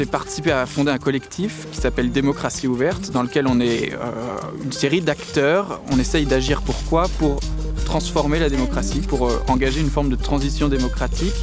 J'ai participé à fonder un collectif qui s'appelle Démocratie ouverte, dans lequel on est euh, une série d'acteurs. On essaye d'agir pourquoi Pour transformer la démocratie, pour euh, engager une forme de transition démocratique.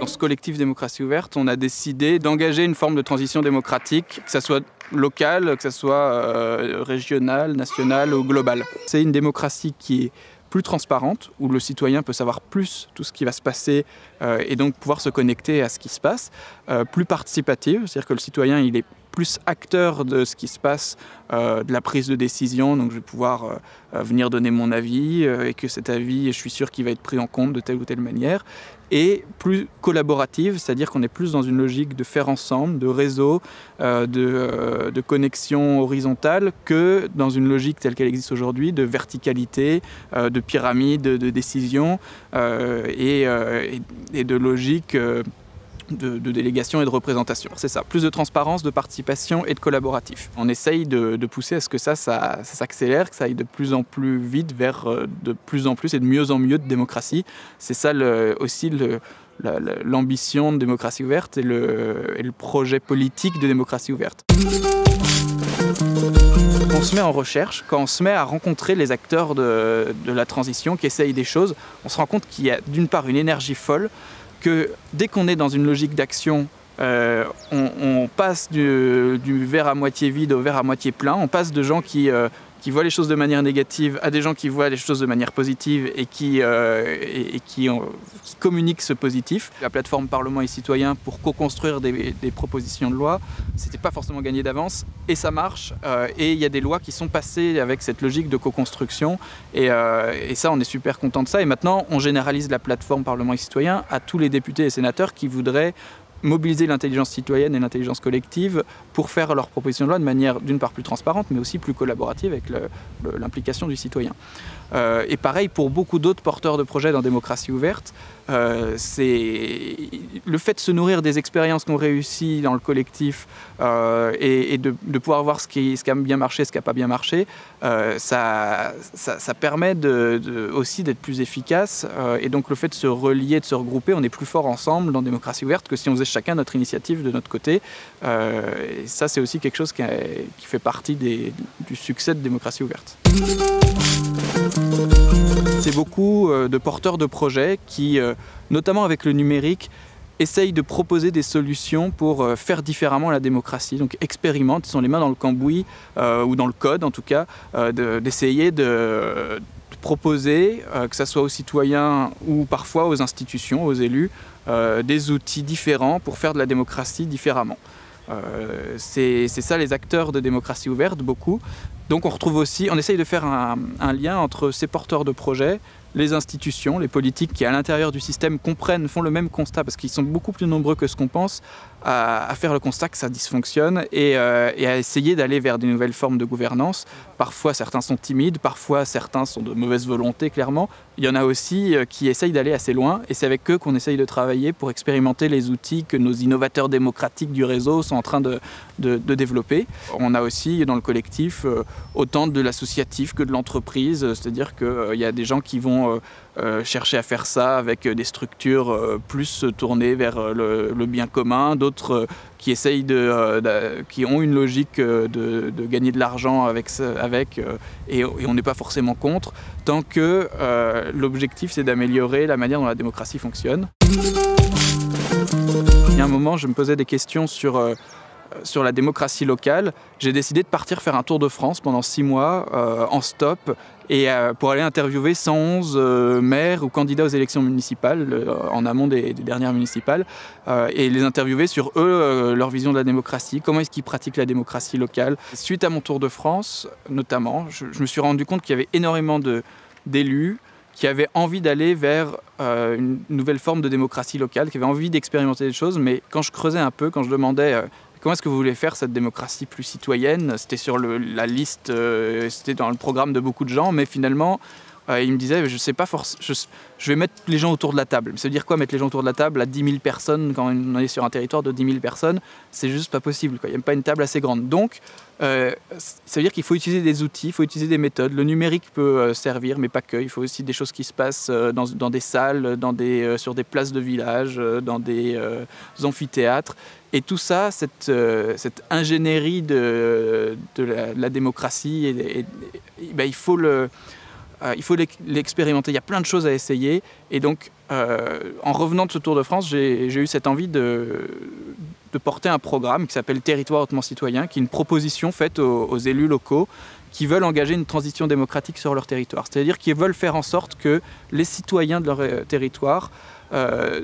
Dans ce collectif Démocratie ouverte, on a décidé d'engager une forme de transition démocratique, que ce soit locale, que ce soit euh, régionale, nationale ou globale. C'est une démocratie qui est plus transparente, où le citoyen peut savoir plus tout ce qui va se passer euh, et donc pouvoir se connecter à ce qui se passe, euh, plus participative, c'est-à-dire que le citoyen il est plus acteur de ce qui se passe, euh, de la prise de décision. Donc je vais pouvoir euh, euh, venir donner mon avis et que cet avis, je suis sûr qu'il va être pris en compte de telle ou telle manière. Et plus collaborative, c'est-à-dire qu'on est plus dans une logique de faire ensemble, de réseau, de, de, connexion horizontale, que dans une logique telle qu'elle existe aujourd'hui, de verticalité, de pyramide, de, décision et, et, de logique de, délégation et de représentation. C'est ça, plus de transparence, de participation et de collaboratif. On essaye de, pousser à ce que ça, ça, s'accélère, que ça aille de plus en plus vite vers euh, de plus en plus et de mieux en mieux de démocratie. C'est ça aussi l'ambition de démocratie ouverte et le, et le, projet politique de démocratie ouverte. On se met en recherche, quand on se met à rencontrer les acteurs de, de la transition qui essayent des choses, on se rend compte qu'il y a d'une part une énergie folle, que dès qu'on est dans une logique d'action, euh, on, passe du, verre à moitié vide au verre à moitié plein. On passe de gens qui euh, qui voient les choses de manière négative à des gens qui voient les choses de manière positive et qui, euh, communiquent ce positif. La plateforme Parlement et Citoyens pour co-construire des, propositions de loi, c'était pas forcément gagné d'avance et ça marche. Euh, et il y a des lois qui sont passées avec cette logique de co-construction et, euh, et, ça, on est super content de ça. Et maintenant, on généralise la plateforme Parlement et Citoyens à tous les députés et sénateurs qui voudraient mobiliser l'intelligence citoyenne et l'intelligence collective pour faire leurs propositions de loi de manière d'une part plus transparente, mais aussi plus collaborative avec l'implication du citoyen. Euh, et pareil pour beaucoup d'autres porteurs de projets dans Démocratie ouverte, euh, le fait de se nourrir des expériences qu'on réussit dans le collectif euh, et, de, pouvoir voir ce qui, a bien marché, ce qui n'a pas bien marché, ça, permet aussi d'être plus efficace. et donc le fait de se relier, de se regrouper, on est plus fort ensemble dans Démocratie ouverte que si on faisait chacun notre initiative de notre côté. Et ça, c'est aussi quelque chose qui, fait partie du succès de Démocratie ouverte. C'est beaucoup euh, de porteurs de projets qui, euh, notamment avec le numérique, essayent de proposer des solutions pour euh, faire différemment la démocratie. Donc expérimentent, ils sont les mains dans le cambouis, ou dans le code en tout cas, d'essayer de, proposer, que ce soit aux citoyens ou parfois aux institutions, aux élus, des outils différents pour faire de la démocratie différemment. C'est ça les acteurs de démocratie ouverte, beaucoup. Donc on retrouve aussi, on essaye de faire un, lien entre ces porteurs de projets, les institutions, les politiques qui à l'intérieur du système comprennent, font le même constat parce qu'ils sont beaucoup plus nombreux que ce qu'on pense à, faire le constat que ça dysfonctionne euh, et, à essayer d'aller vers des nouvelles formes de gouvernance. Parfois certains sont timides, parfois certains sont de mauvaise volonté clairement. Il y en a aussi euh, qui essayent d'aller assez loin et c'est avec eux qu'on essaye de travailler pour expérimenter les outils que nos innovateurs démocratiques du réseau sont en train de, développer. On a aussi dans le collectif euh, autant de l'associatif que de l'entreprise, c'est-à-dire qu'il y a des gens qui vont chercher à faire ça avec des structures plus tournées vers le, bien commun, d'autres euh, qui essayent de, qui ont une logique euh, de, gagner de l'argent avec, avec et, on n'est pas forcément contre, tant que euh, l'objectif c'est d'améliorer la manière dont la démocratie fonctionne. Il y a un moment, je me posais des questions sur sur la démocratie locale, j'ai décidé de partir faire un tour de France pendant six mois euh, en stop et euh, pour aller interviewer 111 euh, maires ou candidats aux élections municipales en amont des, dernières municipales et les interviewer sur eux, leur vision de la démocratie, comment est-ce qu'ils pratiquent la démocratie locale. Suite à mon tour de France, notamment, je, je me suis rendu compte qu'il y avait énormément d'élus qui avaient envie d'aller vers une nouvelle forme de démocratie locale, qui avaient envie d'expérimenter des choses, mais quand je creusais un peu, quand je demandais Comment est-ce que vous voulez faire cette démocratie plus citoyenne? C'était sur la liste, euh, c'était dans le programme de beaucoup de gens, mais finalement, euh, il me disait, je sais pas je, vais mettre les gens autour de la table. Ça veut dire quoi mettre les gens autour de la table à 10 000 personnes quand on est sur un territoire de 10 000 personnes? C'est juste pas possible. Il n'y a pas une table assez grande. Donc, euh, ça veut dire qu'il faut utiliser des outils, il faut utiliser des méthodes. Le numérique peut euh, servir, mais pas que. Il faut aussi des choses qui se passent dans, des salles, dans des, sur des places de village, dans des amphithéâtres. Et tout ça, cette, ingénierie de, la, démocratie, ben, il faut le euh, il faut l'expérimenter. Il y a plein de choses à essayer. Et donc, euh, en revenant de ce Tour de France, j'ai eu cette envie de, porter un programme qui s'appelle Territoire hautement citoyen, qui est une proposition faite aux, élus locaux qui veulent engager une transition démocratique sur leur territoire. C'est-à-dire qu'ils veulent faire en sorte que les citoyens de leur euh, territoire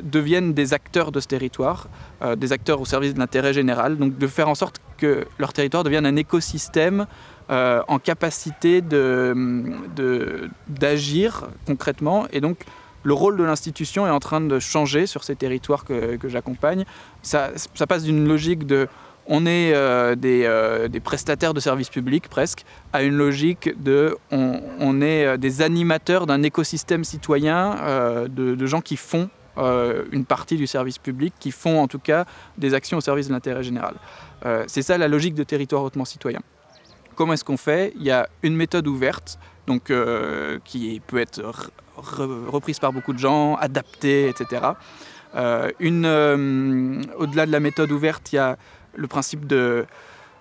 deviennent des acteurs de ce territoire, des acteurs au service de l'intérêt général, donc de faire en sorte que leur territoire devienne un écosystème euh, en capacité d'agir de, concrètement. Et donc, le rôle de l'institution est en train de changer sur ces territoires que, j'accompagne. Ça, passe d'une logique de on est euh, euh, des, prestataires de services publics presque, à une logique de on, est des animateurs d'un écosystème citoyen de, de, gens qui font une partie du service public, qui font en tout cas des actions au service de l'intérêt général. C'est ça la logique de territoire hautement citoyen. Comment est-ce qu'on fait? Il y a une méthode ouverte, donc, euh, qui peut être reprise par beaucoup de gens, adaptée, etc. Euh, euh, au-delà de la méthode ouverte, il y a le principe de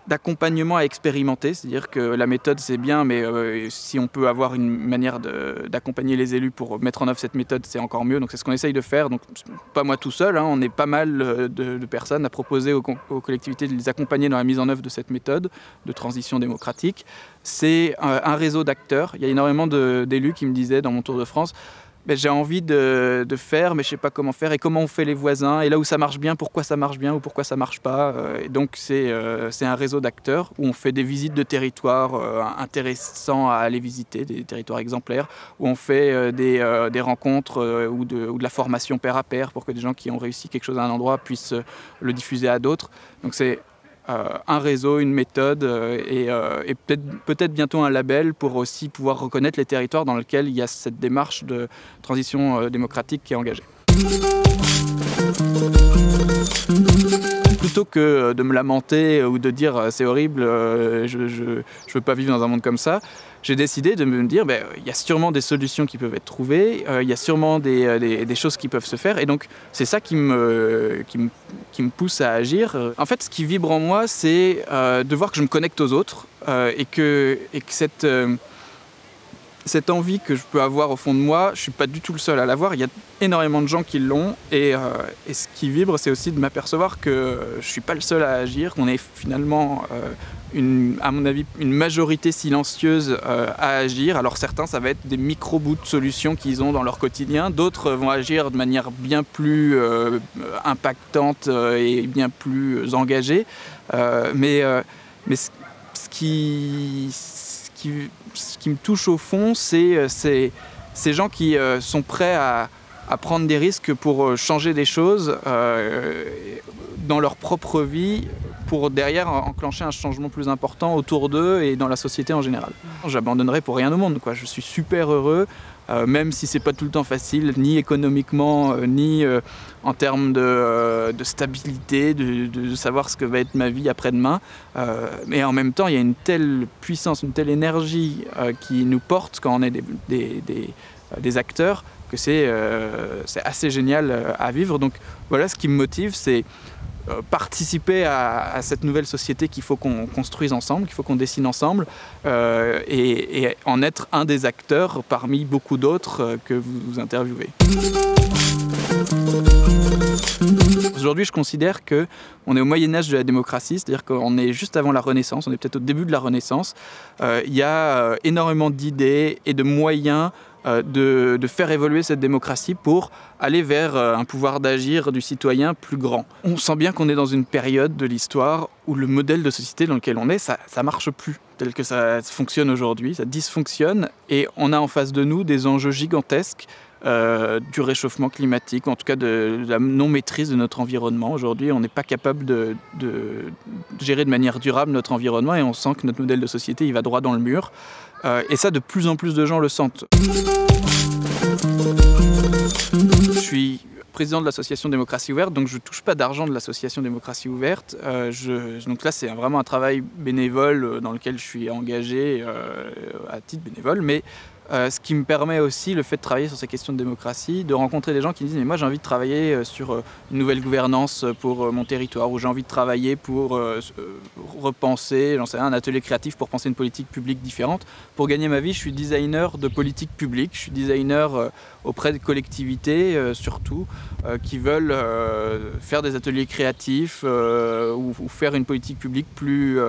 d'accompagnement à expérimenter, c'est-à-dire que la méthode c'est bien, mais euh, si on peut avoir une manière d'accompagner les élus pour mettre en œuvre cette méthode, c'est encore mieux. Donc c'est ce qu'on essaye de faire. Donc pas moi tout seul, hein. on est pas mal euh, de, personnes à proposer aux, collectivités de les accompagner dans la mise en œuvre de cette méthode de transition démocratique. C'est un réseau d'acteurs. Il y a énormément d'élus qui me disaient dans mon tour de France, ben, j'ai envie de, faire, mais je ne sais pas comment faire, et comment on fait les voisins, et là où ça marche bien, pourquoi ça marche bien ou pourquoi ça ne marche pas? Euh, et donc euh, c'est un réseau d'acteurs où on fait des visites de territoires euh, intéressants à aller visiter, des territoires exemplaires, où on fait des, des, rencontres ou de, ou, de, la formation pair à pair pour que des gens qui ont réussi quelque chose à un endroit puissent le diffuser à d'autres. Donc c'est un réseau, une méthode euh, euh, et, peut-être peut bientôt un label pour aussi pouvoir reconnaître les territoires dans lesquels il y a cette démarche de transition démocratique qui est engagée. Plutôt que de me lamenter ou de dire c'est horrible, je ne veux pas vivre dans un monde comme ça, j'ai décidé de me dire, ben, il y a sûrement des solutions qui peuvent être trouvées, il y a sûrement des, des, choses qui peuvent se faire, et donc c'est ça qui me, qui me qui me pousse à agir. En fait, ce qui vibre en moi, c'est euh, de voir que je me connecte aux autres euh, et, que, et que cette, euh, cette envie que je peux avoir au fond de moi, je suis pas du tout le seul à l'avoir. Il y a énormément de gens qui l'ont et, et, ce qui vibre, c'est aussi de m'apercevoir que je suis pas le seul à agir, qu'on est finalement une, à mon avis, une majorité silencieuse euh, à agir. Alors certains, ça va être des micro-bouts de solutions qu'ils ont dans leur quotidien. D'autres vont agir de manière bien plus euh, impactante euh, et bien plus engagée. mais mais ce, qui, ce, qui, me touche au fond, c'est ces gens qui sont prêts à, prendre des risques pour changer des choses dans leur propre vie pour derrière enclencher un changement plus important autour d'eux et dans la société en général. J'abandonnerai pour rien au monde. Je suis super heureux, euh, même si c'est pas tout le temps facile, ni économiquement, euh, ni euh, en termes de, stabilité, de, savoir ce que va être ma vie après-demain. mais en même temps, il y a une telle puissance, une telle énergie qui nous porte quand on est des, des, acteurs que c'est assez génial à vivre. Donc voilà, ce qui me motive, c'est euh, participer à, cette nouvelle société qu'il faut qu'on construise ensemble, qu'il faut qu'on dessine ensemble, euh, et, en être un des acteurs parmi beaucoup d'autres euh, que vous, interviewez. Aujourd'hui, je considère que on est au Moyen Âge de la démocratie, c'est-à-dire qu'on est juste avant la Renaissance, on est peut-être au début de la Renaissance. il y a énormément d'idées et de moyens euh, de, faire évoluer cette démocratie pour aller vers euh, un pouvoir d'agir du citoyen plus grand. On sent bien qu'on est dans une période de l'histoire où le modèle de société dans lequel on est, ça, ça marche plus. tel que ça fonctionne aujourd'hui, ça dysfonctionne, et on a en face de nous des enjeux gigantesques euh, du réchauffement climatique, ou en tout cas de, la non-maîtrise de notre environnement. Aujourd'hui, on n'est pas capable de, gérer de manière durable notre environnement et on sent que notre modèle de société il va droit dans le mur. Euh, et ça, de plus en plus de gens le sentent. Je suis président de l'association Démocratie Ouverte, donc je ne touche pas d'argent de l'association Démocratie Ouverte. Euh, donc là, c'est vraiment un travail bénévole dans lequel je suis engagé à titre bénévole, mais euh, ce qui me permet aussi le fait de travailler sur ces questions de démocratie, de rencontrer des gens qui me disent mais moi j'ai envie de travailler euh, sur euh, une nouvelle gouvernance pour mon territoire ou j'ai envie de travailler pour repenser, j'en sais un atelier créatif pour penser une politique publique différente. Pour gagner ma vie, je suis designer de politique publique, je suis designer auprès de collectivités surtout qui veulent faire des ateliers créatifs ou, ou, faire une politique publique plus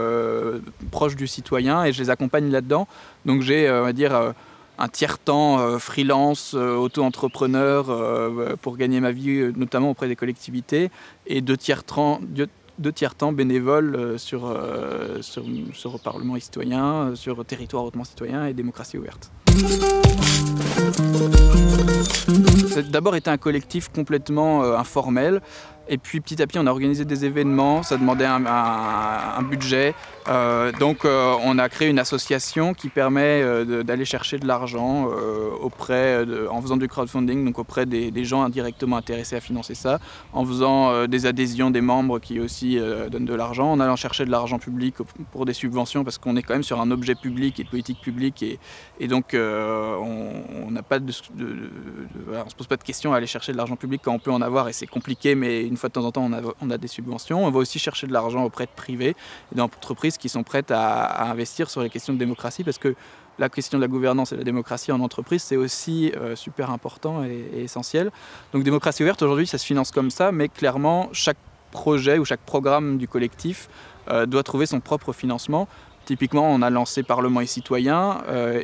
proche du citoyen et je les accompagne là-dedans. Donc j'ai, on va dire, un tiers-temps euh, freelance, euh, auto-entrepreneur euh, pour gagner ma vie, notamment auprès des collectivités, et deux tiers-temps tiers bénévoles sur, sur, sur, le Parlement citoyen, sur territoire hautement citoyen et démocratie ouverte. A d'abord été un collectif complètement informel et puis petit à petit, on a organisé des événements, ça demandait un, budget. Euh, donc euh, on a créé une association qui permet euh, d'aller chercher de l'argent auprès, en faisant du crowdfunding, donc auprès des, gens indirectement intéressés à financer ça, en faisant des adhésions des membres qui aussi donnent de l'argent, en allant chercher de l'argent public pour des subventions, parce qu'on est quand même sur un objet public et de politique publique, et, donc on n'a on se pose pas de questions à aller chercher de l'argent public quand on peut en avoir, et c'est compliqué, mais une fois de temps en temps, on a, des subventions. On va aussi chercher de l'argent auprès de privés et d'entreprises qui sont prêtes à, investir sur les questions de démocratie parce que la question de la gouvernance et la démocratie en entreprise, c'est aussi euh, super important et, essentiel. Donc démocratie ouverte, aujourd'hui, ça se finance comme ça, mais clairement, chaque projet ou chaque programme du collectif euh, doit trouver son propre financement. Typiquement, on a lancé Parlement et Citoyens euh,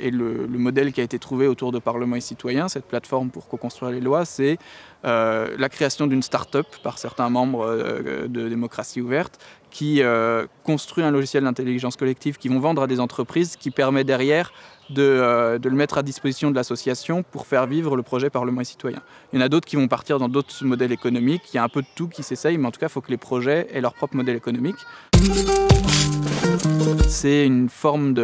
et, le, modèle qui a été trouvé autour de Parlement et Citoyens, cette plateforme pour co-construire les lois, c'est la création d'une start-up par certains membres de Démocratie Ouverte qui construit un logiciel d'intelligence collective qui vont vendre à des entreprises qui permet derrière de, le mettre à disposition de l'association pour faire vivre le projet Parlement et Citoyens. Il y en a d'autres qui vont partir dans d'autres modèles économiques, il y a un peu de tout qui s'essaye, mais en tout cas, il faut que les projets aient leur propre modèle économique. C'est une forme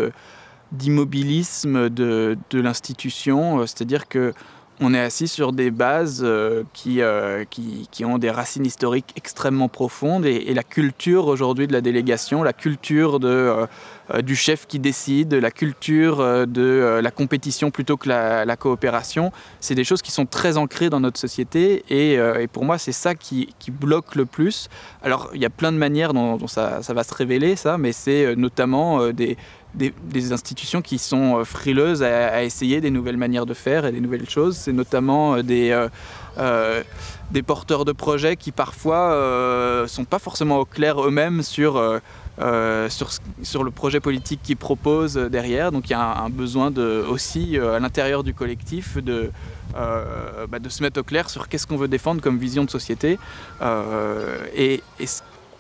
d'immobilisme de, l'institution, euh, c'est-à-dire que on est assis sur des bases euh, euh, qui, qui, ont des racines historiques extrêmement profondes et, la culture aujourd'hui de la délégation, la culture de, du chef qui décide, la culture de la compétition plutôt que la, coopération, c'est des choses qui sont très ancrées dans notre société et, pour moi c'est ça qui, qui, bloque le plus. Alors il y a plein de manières dont, ça, ça, va se révéler ça, mais c'est notamment des, des, institutions qui sont euh, frileuses à, essayer des nouvelles manières de faire et des nouvelles choses. C'est notamment euh, des, euh, des porteurs de projets qui parfois ne sont pas forcément au clair eux-mêmes sur, sur, sur, le projet politique qu'ils proposent derrière. Donc il y a un, besoin de, aussi à l'intérieur du collectif de, bah, de se mettre au clair sur qu'est-ce qu'on veut défendre comme vision de société. et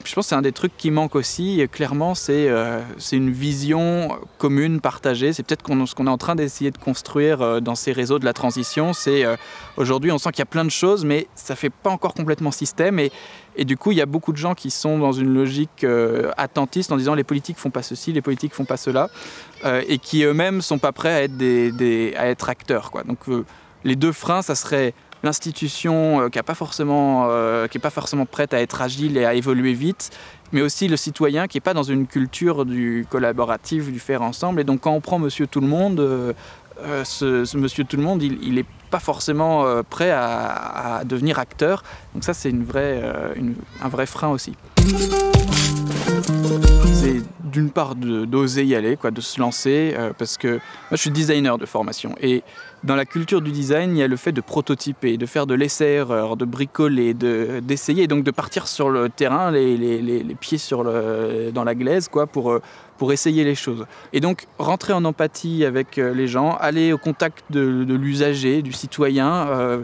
je pense que c'est un des trucs qui manque aussi, clairement, c'est euh, une vision commune, partagée. C'est peut-être ce qu'on est en train d'essayer de construire euh, dans ces réseaux de la transition. C'est euh, Aujourd'hui, on sent qu'il y a plein de choses, mais ça ne fait pas encore complètement système. Et, du coup, il y a beaucoup de gens qui sont dans une logique attentiste en disant les politiques font pas ceci, les politiques font pas cela, et qui eux-mêmes sont pas prêts à être, acteurs. Donc les deux freins, ça serait l'institution euh, qui n'est pas, forcément, euh, pas forcément prête à être agile et à évoluer vite, mais aussi le citoyen qui n'est pas dans une culture du collaboratif, du faire ensemble. Et donc quand on prend Monsieur Tout le Monde, euh, ce, Monsieur Tout le Monde, il n'est pas forcément prêt à, devenir acteur. Donc ça, c'est une vraie, un vrai frein aussi. C'est d'une part d'oser y aller, quoi, de se lancer, parce que moi je suis designer de formation et dans la culture du design, il y a le fait de prototyper, de faire de l'essai-erreur, de bricoler, d'essayer, donc de partir sur le terrain, les, les, les pieds sur le, dans la glaise, quoi, pour, euh, pour essayer les choses. Et donc rentrer en empathie avec euh, les gens, aller au contact de, l'usager, du citoyen, euh,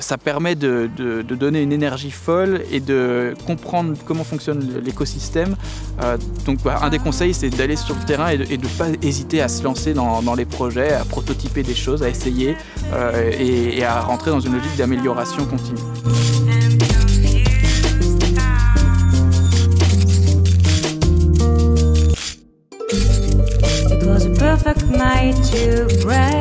ça permet de, donner une énergie folle et de comprendre comment fonctionne l'écosystème. Euh, donc bah, un des conseils, c'est d'aller sur le terrain et de ne pas hésiter à se lancer dans, les projets, à prototyper des choses, à essayer et à rentrer dans une logique d'amélioration continue. Right.